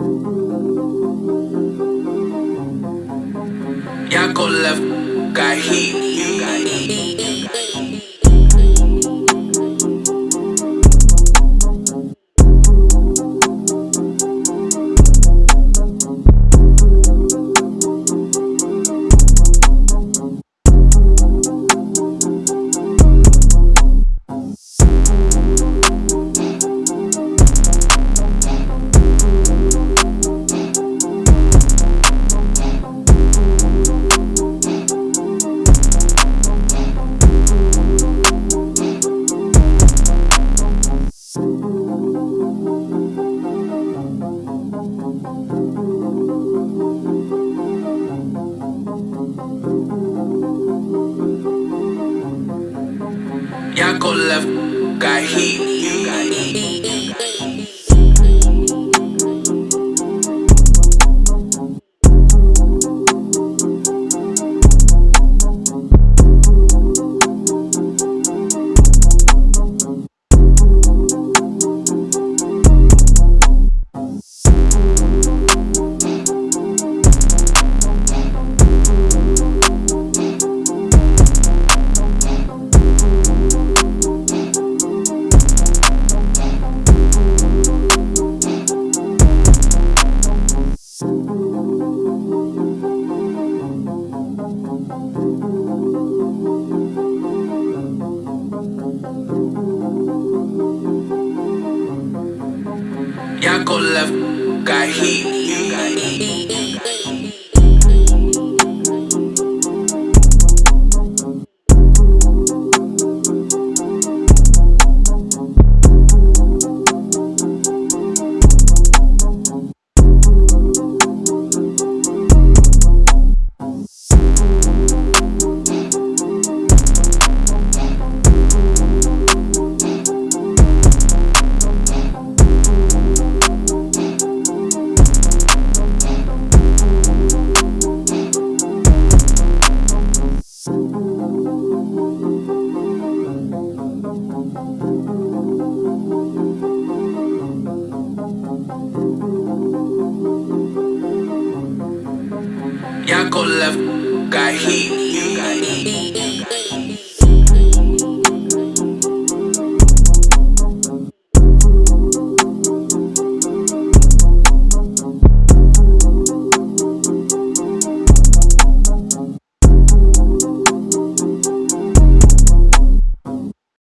Y'all go left, got heat. Go left, got heat. go left, got heat. Yanko left, got heat.